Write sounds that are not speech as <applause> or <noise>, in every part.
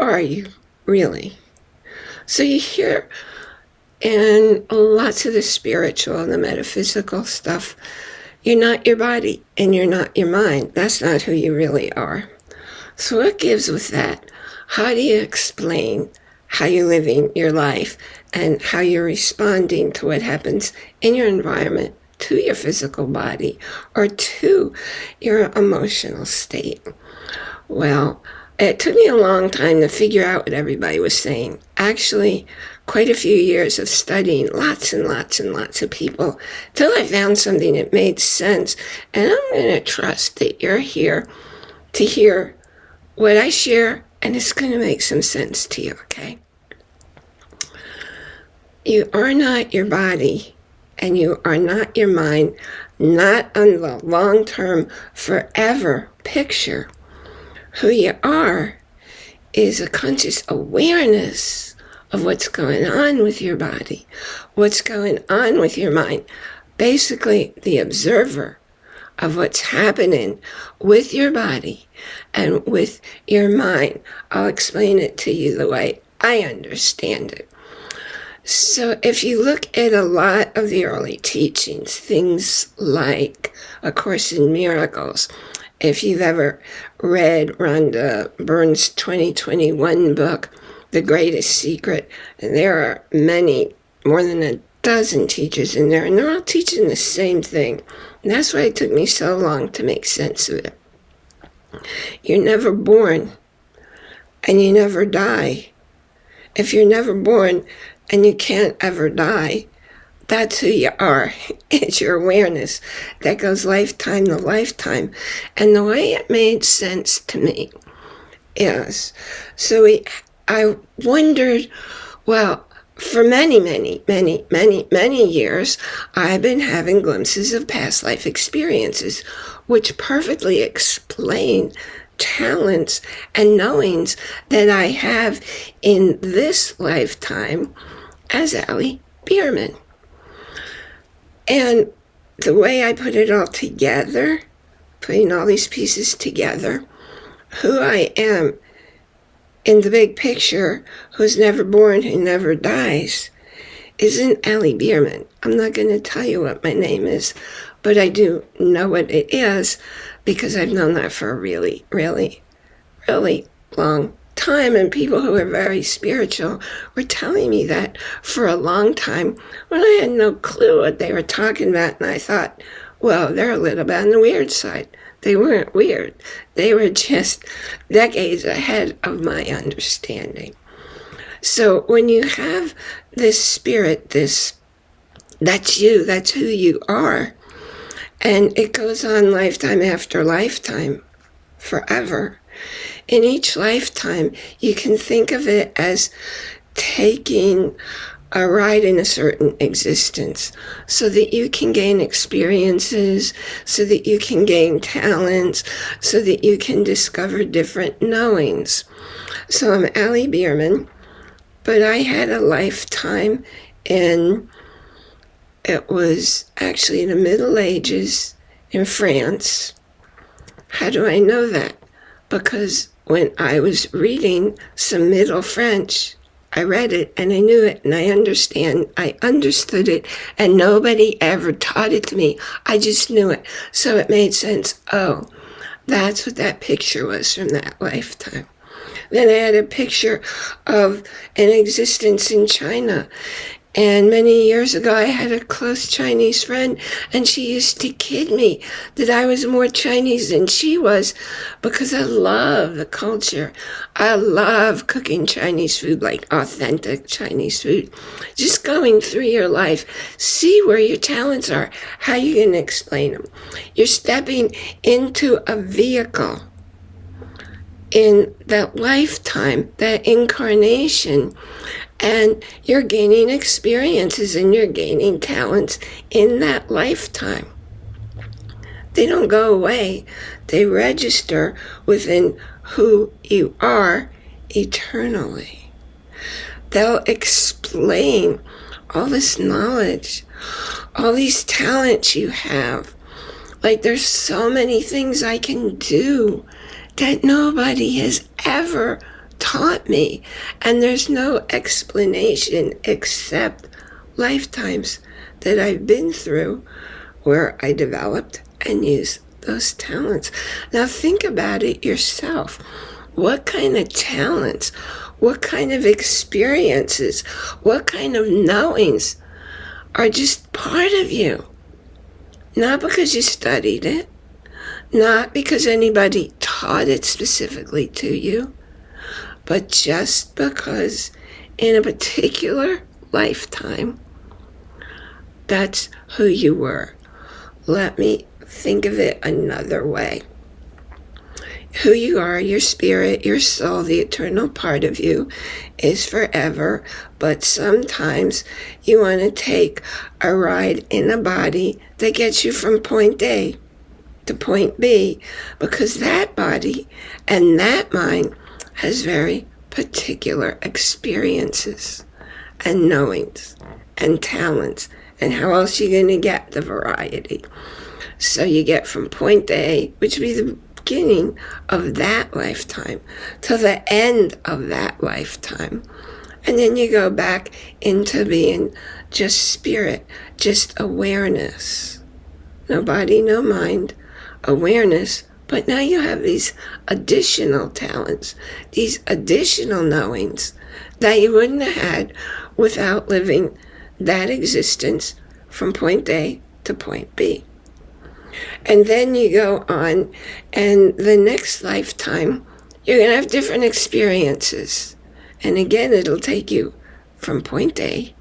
are you really? So you hear in lots of the spiritual and the metaphysical stuff, you're not your body and you're not your mind. That's not who you really are. So what gives with that? How do you explain how you're living your life and how you're responding to what happens in your environment, to your physical body, or to your emotional state? Well, it took me a long time to figure out what everybody was saying. Actually, quite a few years of studying lots and lots and lots of people till I found something that made sense. And I'm going to trust that you're here to hear what I share, and it's going to make some sense to you, okay? You are not your body, and you are not your mind, not on the long term, forever picture. Who you are is a conscious awareness of what's going on with your body, what's going on with your mind. Basically, the observer of what's happening with your body and with your mind. I'll explain it to you the way I understand it. So if you look at a lot of the early teachings, things like A Course in Miracles, if you've ever read Rhonda Byrne's 2021 book, The Greatest Secret, and there are many, more than a dozen teachers in there, and they're all teaching the same thing. And that's why it took me so long to make sense of it. You're never born, and you never die. If you're never born and you can't ever die, that's who you are. <laughs> It's your awareness that goes lifetime to lifetime. And the way it made sense to me is, so we, I wondered, well, for many, many, many, many, many years, I've been having glimpses of past life experiences, which perfectly explain talents and knowings that I have in this lifetime as Allie Bierman. And the way I put it all together, putting all these pieces together, who I am in the big picture, who's never born, who never dies, isn't Allie Bierman. I'm not going to tell you what my name is, but I do know what it is because I've known that for a really, really, really long time. And people who are very spiritual were telling me that for a long time when I had no clue what they were talking about. And I thought, well, they're a little bit on the weird side. They weren't weird. They were just decades ahead of my understanding. So when you have this spirit, this, that's you, that's who you are, and it goes on lifetime after lifetime, forever. In each lifetime, you can think of it as taking a ride in a certain existence so that you can gain experiences, so that you can gain talents, so that you can discover different knowings. So I'm Allie Bierman, but I had a lifetime in, it was actually in the Middle Ages in France. How do I know that? Because when I was reading some Middle French, I read it and I knew it and I understand. I understood it and nobody ever taught it to me. I just knew it. So it made sense. Oh, that's what that picture was from that lifetime. Then I had a picture of an existence in China and many years ago, I had a close Chinese friend, and she used to kid me that I was more Chinese than she was because I love the culture. I love cooking Chinese food, like authentic Chinese food. Just going through your life, see where your talents are. How you to explain them? You're stepping into a vehicle in that lifetime, that incarnation and you're gaining experiences and you're gaining talents in that lifetime. They don't go away. They register within who you are eternally. They'll explain all this knowledge, all these talents you have. Like there's so many things I can do that nobody has ever taught me. And there's no explanation except lifetimes that I've been through where I developed and used those talents. Now think about it yourself. What kind of talents, what kind of experiences, what kind of knowings are just part of you? Not because you studied it, not because anybody taught it specifically to you, but just because in a particular lifetime, that's who you were. Let me think of it another way. Who you are, your spirit, your soul, the eternal part of you is forever, but sometimes you want to take a ride in a body that gets you from point A to point B because that body and that mind has very particular experiences and knowings and talents. And how else are you going to get the variety? So you get from point A, which would be the beginning of that lifetime, to the end of that lifetime. And then you go back into being just spirit, just awareness. No body, no mind, awareness. But now you have these additional talents, these additional knowings that you wouldn't have had without living that existence from point A to point B. And then you go on, and the next lifetime, you're going to have different experiences. And again, it'll take you from point A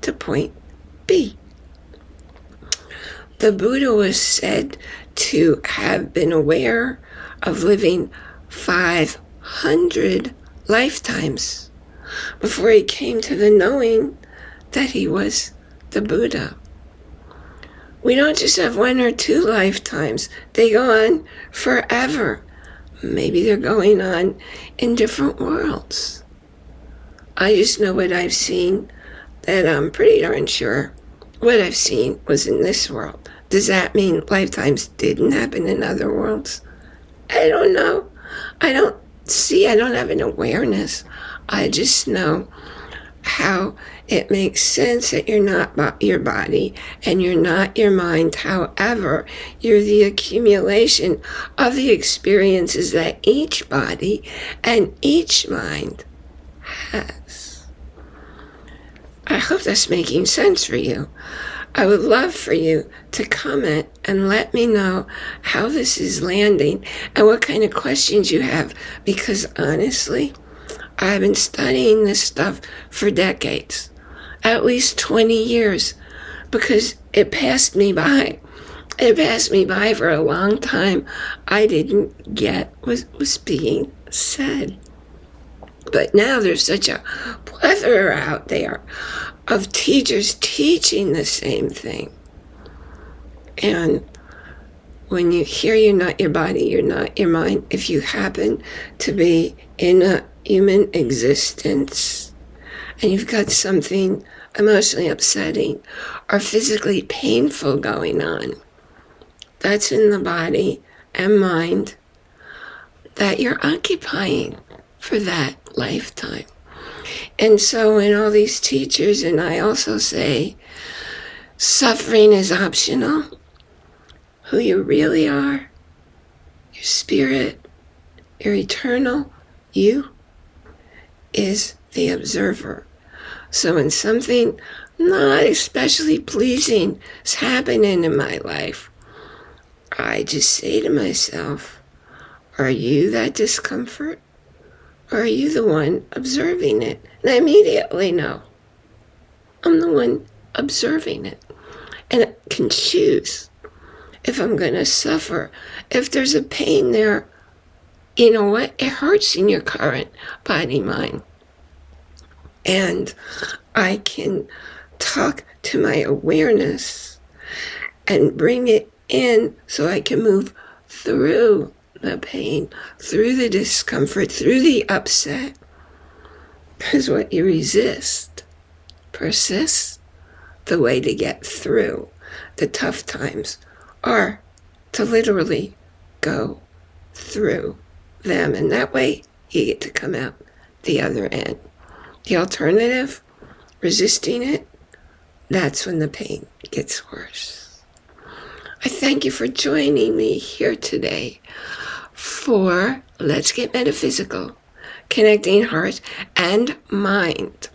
to point B. The Buddha was said to have been aware of living 500 lifetimes before he came to the knowing that he was the Buddha. We don't just have one or two lifetimes, they go on forever. Maybe they're going on in different worlds. I just know what I've seen that I'm pretty darn sure what I've seen was in this world. Does that mean lifetimes didn't happen in other worlds? I don't know. I don't see, I don't have an awareness. I just know how it makes sense that you're not your body and you're not your mind. However, you're the accumulation of the experiences that each body and each mind has. I hope that's making sense for you. I would love for you to comment and let me know how this is landing and what kind of questions you have because honestly, I've been studying this stuff for decades, at least 20 years, because it passed me by. It passed me by for a long time. I didn't get what was being said. But now there's such a plethora out there of teachers teaching the same thing. And when you hear you're not your body, you're not your mind, if you happen to be in a human existence and you've got something emotionally upsetting or physically painful going on, that's in the body and mind that you're occupying for that lifetime. And so, when all these teachers, and I also say, suffering is optional, who you really are, your spirit, your eternal you is the observer. So when something not especially pleasing is happening in my life, I just say to myself, are you that discomfort? Or are you the one observing it? And I immediately know. I'm the one observing it. And I can choose if I'm going to suffer. If there's a pain there, you know what? It hurts in your current body mind. And I can talk to my awareness and bring it in so I can move through the pain, through the discomfort, through the upset. Because what you resist persists. The way to get through the tough times are to literally go through them. And that way you get to come out the other end. The alternative, resisting it, that's when the pain gets worse. I thank you for joining me here today for Let's Get Metaphysical, connecting heart and mind.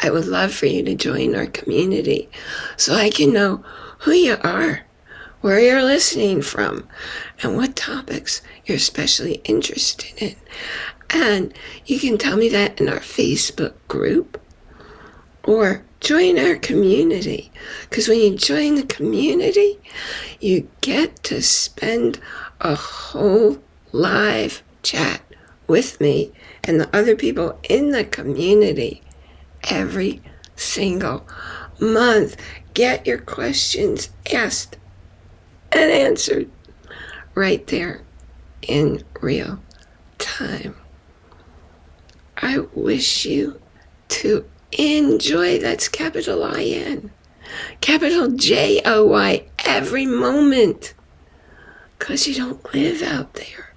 I would love for you to join our community so I can know who you are, where you're listening from, and what topics you're especially interested in. And you can tell me that in our Facebook group or join our community. Because when you join the community, you get to spend a whole live chat with me and the other people in the community every single month. Get your questions asked and answered right there in real time. I wish you to enjoy, that's capital I-N, capital J-O-Y, every moment. Because you don't live out there.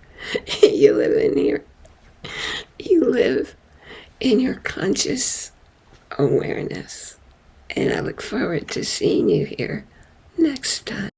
<laughs> you live in here. You live in your conscious awareness. And I look forward to seeing you here next time.